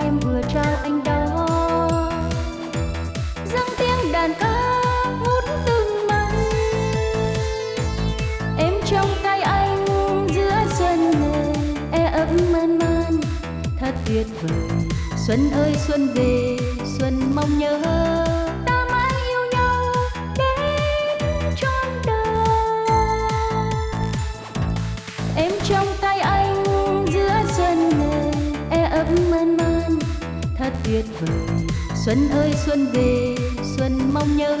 em vừa trao anh đó. Dâng tiếng đàn ca ngút từng mây em trong tay anh giữa xuân hè e man man. Thật tuyệt vời, xuân ơi xuân về, xuân mong nhớ. Vời. Xuân ơi xuân về xuân mong nhớ